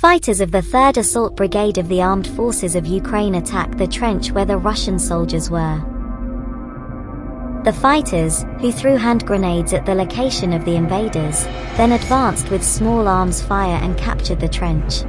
Fighters of the 3rd Assault Brigade of the Armed Forces of Ukraine attacked the trench where the Russian soldiers were. The fighters, who threw hand grenades at the location of the invaders, then advanced with small arms fire and captured the trench.